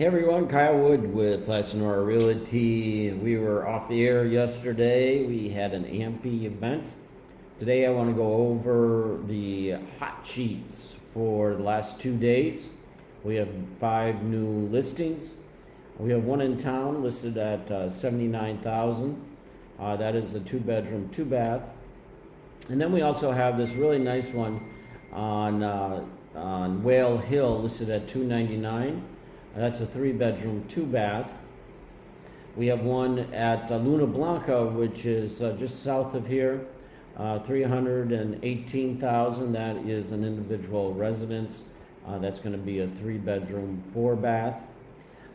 Hey everyone, Kyle Wood with Sonora Realty. We were off the air yesterday. We had an AMPI event. Today I want to go over the hot sheets for the last two days. We have five new listings. We have one in town listed at uh, 79,000. Uh, that is a two bedroom, two bath. And then we also have this really nice one on, uh, on Whale Hill listed at 299. That's a three bedroom, two bath. We have one at uh, Luna Blanca, which is uh, just south of here, uh, 318,000. That is an individual residence. Uh, that's going to be a three bedroom, four bath.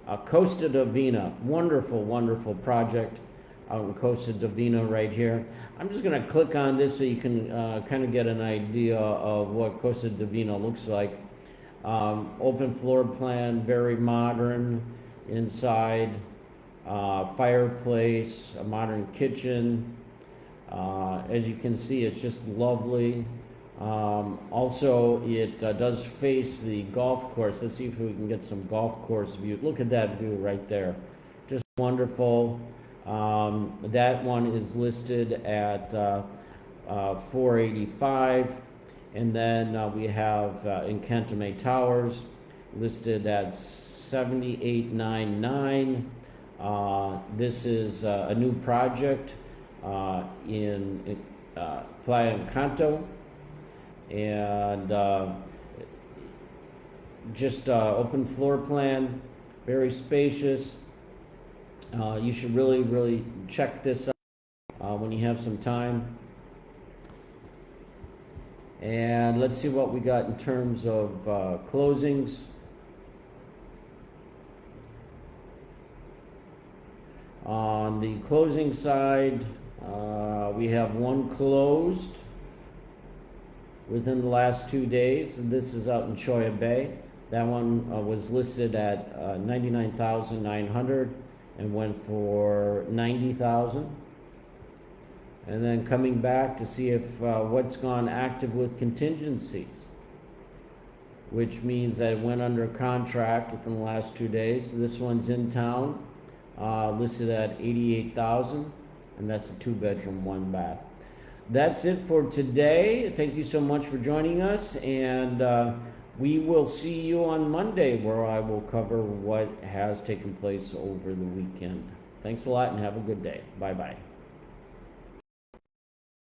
Uh, Costa Divina, wonderful, wonderful project out in Costa Divina right here. I'm just going to click on this so you can uh, kind of get an idea of what Costa Divina looks like. Um, open floor plan, very modern inside, uh, fireplace, a modern kitchen. Uh, as you can see, it's just lovely. Um, also, it uh, does face the golf course. Let's see if we can get some golf course view. Look at that view right there. Just wonderful. Um, that one is listed at uh, uh, 485. And then uh, we have uh, Encantame Towers listed at 7899. Uh, this is uh, a new project uh, in, in uh, Playa Encanto. And just open floor plan, very spacious. you should really, really check this out when you have some time. And let's see what we got in terms of uh, closings. On the closing side, uh, we have one closed within the last two days. This is out in Cholla Bay. That one uh, was listed at uh, 99,900 and went for 90,000 and then coming back to see if uh, what's gone active with contingencies, which means that it went under contract within the last two days. This one's in town, uh, listed at 88,000, and that's a two bedroom, one bath. That's it for today. Thank you so much for joining us, and uh, we will see you on Monday where I will cover what has taken place over the weekend. Thanks a lot and have a good day. Bye bye.